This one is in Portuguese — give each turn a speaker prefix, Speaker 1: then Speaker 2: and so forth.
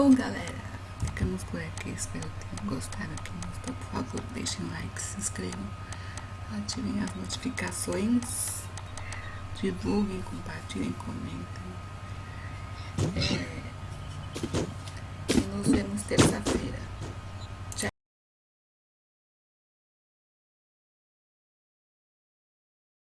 Speaker 1: Bom, galera, ficamos por aqui. Espero que tenham gostado. Quem gostou, por favor, deixem like, se inscrevam, ativem as notificações, divulguem, compartilhem, comentem. É,